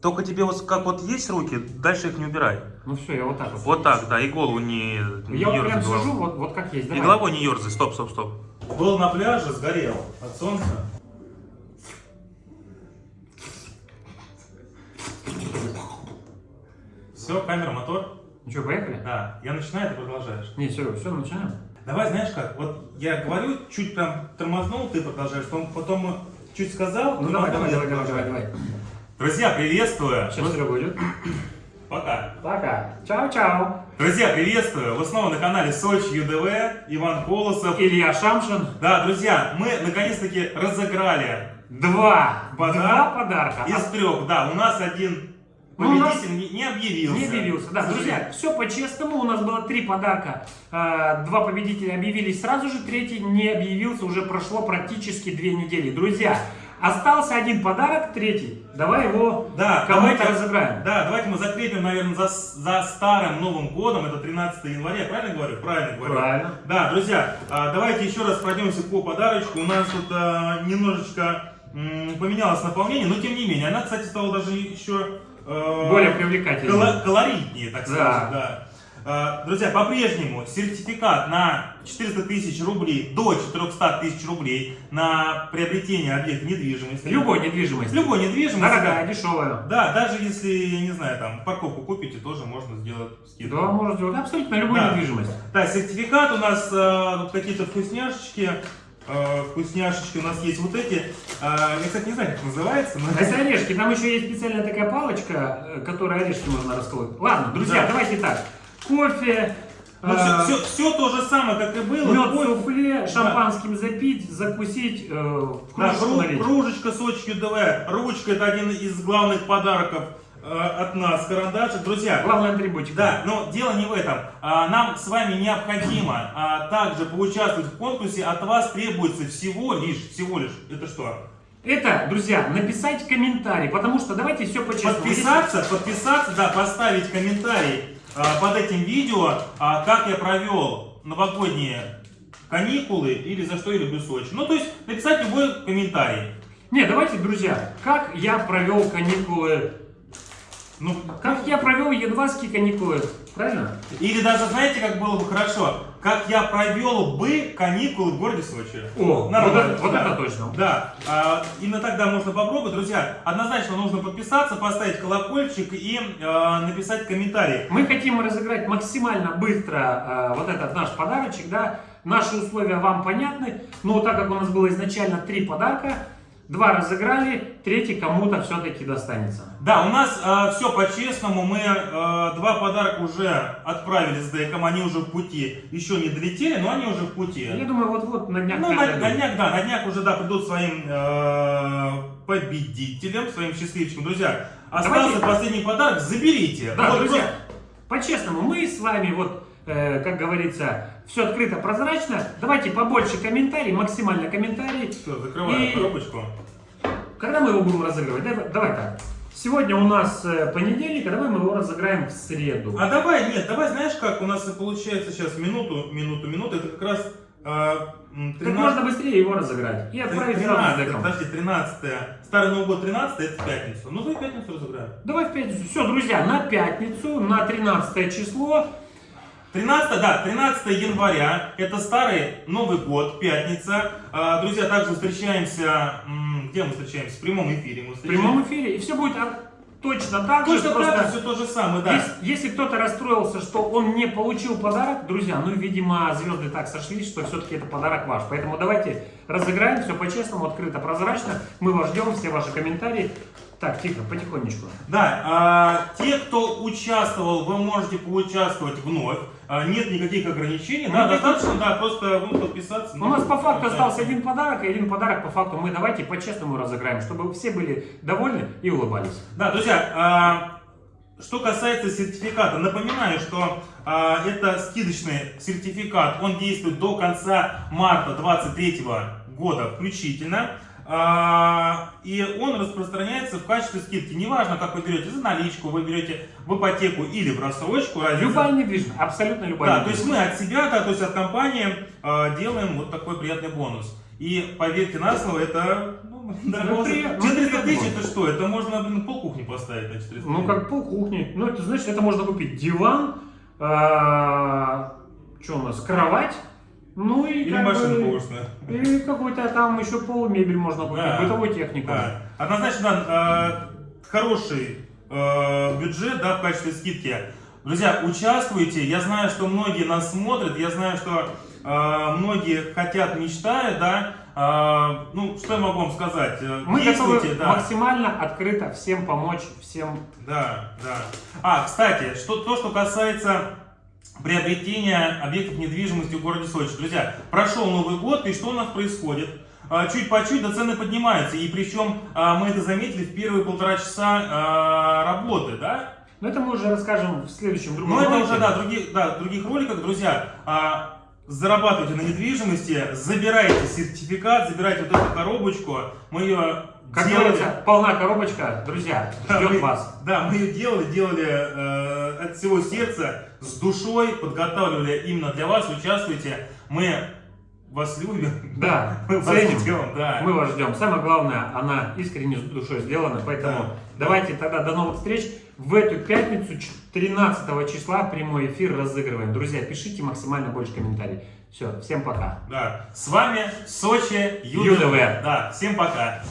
Только тебе вот как вот есть руки, дальше их не убирай. Ну все, я вот так вот. Вот так, да, и голову не, не Я вот прям ерзай головой. сижу, вот, вот как есть. И Давай. головой не ерзай, стоп, стоп, стоп. Был на пляже, сгорел от солнца. Все, камера, мотор. Ну что, поехали? Да, я начинаю, ты продолжаешь. Не, Серега, все, начинаем. Давай, знаешь как, вот я говорю, чуть прям тормознул, ты продолжаешь, потом, потом чуть сказал, Ну давай, давай, давай, давай, давай, давай. Друзья, приветствую! Сейчас Серега идет. Пока. Пока. Чао-чао. Друзья, приветствую! Вы снова на канале Сочи ЮДВ, Иван Колосов. Илья Шамшин. Да, друзья, мы наконец-таки разыграли Два. Подарок. Два подарка. из трех. Да, у нас один Ну, у нас победитель не, объявился. Не объявился, да. Друзья, все по-честному. У нас было три подарка. А, Два победителя объявились сразу же, третий не объявился. Уже прошло практически две недели. Друзья, остался один подарок, третий. Давай его Да, кому-то разыграем. Да, давайте мы закрепим, наверное, за, за старым Новым годом, это 13 января, правильно говорю? Правильно говорю. Правильно. Да, друзья, а, давайте еще раз пройдемся по подарочку. У нас тут а, немножечко поменялось наполнение, но тем не менее, она, кстати, стала даже еще э, Более привлекательный. коло- колоритнее, так Да. скажем. Да. А, Друзья, по-прежнему сертификат на 400 тысяч рублей до 400 тысяч рублей на приобретение объекта недвижимости. Любой недвижимости. Любой недвижимости. Дорогая, дешевая. Да, даже если, я не знаю, там, парковку купите, тоже можно сделать скидку. Да, можно сделать абсолютно любую Да. недвижимость. Да, сертификат у нас, э, какие-то вкусняшечки. Э, вкусняшечки у нас есть вот эти. Э, я, кстати, не знаю, как называется. но- Это орешки. Там еще есть специальная такая палочка, э, которой орешки можно расколоть. Ладно, друзья, Да. давайте так. Кофе, Ну, э, все, все, то же самое, как и было. мед, Кофе, суфле, шампанским запить, закусить, э, да, кружечку кру- налить. кружечка Сочи ЮДВ. Ручка это один из главных подарков э, от нас. Карандашик. Друзья, Главный атрибутик. Да, но дело не в этом. А, Нам с вами необходимо а, также поучаствовать в конкурсе. От вас требуется всего лишь, всего лишь, это что? Это, друзья, написать комментарий, потому что давайте все по-честному. Подписаться, подписаться, да, поставить комментарий под этим видео, а, как я провел новогодние каникулы или за что я люблю Сочи. Ну, то есть написать любой комментарий. Не, давайте, друзья, как я провел каникулы, Ну, как я провел январские каникулы, правильно? или даже, знаете, как было бы хорошо, как я провел бы каникулы в городе Сочи. О, Нормально, вот это- вот да. это точно. Да, а, именно тогда можно попробовать. Друзья, однозначно нужно подписаться, поставить колокольчик и а, написать комментарий. Мы хотим разыграть максимально быстро э, вот этот наш подарочек, да. Наши условия вам понятны, но так как у нас было изначально три подарка, два разыграли, третий кому-то все-таки достанется. Да, у нас все по-честному. Мы а, два подарка уже отправили с ДЭКом, они уже в пути. Еще не долетели, но они уже в пути. Я думаю, вот-вот на днях Ну, на, на днях, да, на днях уже, да, придут своим э, победителям, своим счастливчикам. Друзья, остался Давайте- последний подарок, заберите. Да, Вот друзья, по-честному, мы с вами вот, э, как говорится, все открыто, прозрачно. Давайте побольше комментариев, максимально комментарий. Все, закрываем И- коробочку. Когда мы его будем разыгрывать? Давай, давай так. Сегодня у нас э, понедельник, а давай мы его разыграем в среду. А давай, нет, давай, знаешь как, у нас получается сейчас минуту, минуту, минуту, это как раз э, м, Как 13 можно быстрее его разыграть и отправить сразу с 13, деком. подожди, 13 Старый Новый год 13 это в пятницу. Ну, давай пятницу разыграем. Давай в пятницу. Все, друзья, на пятницу, на 13 число. 13, да, 13 января, это старый Новый год, пятница. А, друзья, также встречаемся, где мы встречаемся? В прямом эфире мы В встречаемся. прямом эфире. И все будет а, точно так же. Точно просто так же, все то же самое, да. Если, если кто-то расстроился, что он не получил подарок, друзья, ну, видимо, звезды так сошлись, что все-таки это подарок ваш. Поэтому давайте разыграем все по-честному, открыто, прозрачно. Мы вас ждем, все ваши комментарии. Так, тихо, потихонечку. Да, а, те, кто участвовал, вы можете поучаствовать вновь. А, нет никаких ограничений. Да, достаточно, да, просто ну, подписаться. У нас по факту да. остался один подарок, и один подарок по факту мы давайте по-честному разыграем, чтобы все были довольны и улыбались. Да, друзья, а, что касается сертификата, напоминаю, что а, это скидочный сертификат, он действует до конца марта 2023 года включительно. А, и он распространяется в качестве скидки. Неважно, как вы берете за наличку, вы берете в ипотеку или в рассрочку. разница- Любая недвижимость, абсолютно любая Да, то есть мы от себя, да, то есть от компании э, делаем вот такой приятный бонус. И поверьте на слово, это ну, дорого. при- ну, 400 тысяч это что? Это можно, блин, пол кухни поставить на 400 Ну, как пол кухни. Ну, это значит, это можно купить диван, что у нас, кровать, ну и Или как машину бы- повышенную. И какой-то там еще пол мебель можно купить, Да. бытовую технику. Да. Однозначно, да, хороший э, бюджет, да, в качестве скидки. Друзья, участвуйте. Я знаю, что многие нас смотрят. Я знаю, что э, многие хотят, мечтают, да. Э, ну, что я могу вам сказать? Э, Мы готовы да. максимально открыто всем помочь, всем Да, да. А, кстати, что, то, что касается приобретения объектов недвижимости в городе Сочи. Друзья, прошел Новый год, и что у нас происходит? А, Чуть по чуть, да цены поднимаются. И причем а, мы это заметили в первые полтора часа а, работы, да? Но это мы уже расскажем в следующем другом Но это уже, да, других, да, других роликах, друзья, зарабатывайте на недвижимости, забирайте сертификат, забирайте вот эту коробочку, мы ее Как делали. говорится, полна коробочка, друзья, Да, ждет мы- вас. Да, мы ее делали, делали э, от всего сердца, с душой, подготавливали именно для вас, участвуйте. Мы вас любим. Да, Мы вас ценим. ждем, да. Мы вас ждем. Самое главное, она искренне с душой сделана, поэтому Да. давайте тогда до новых встреч. В эту пятницу, 13 числа, прямой эфир разыгрываем. Друзья, пишите максимально больше комментариев. Все, всем пока. Да. С вами Сочи ЮДВ. Да, всем пока.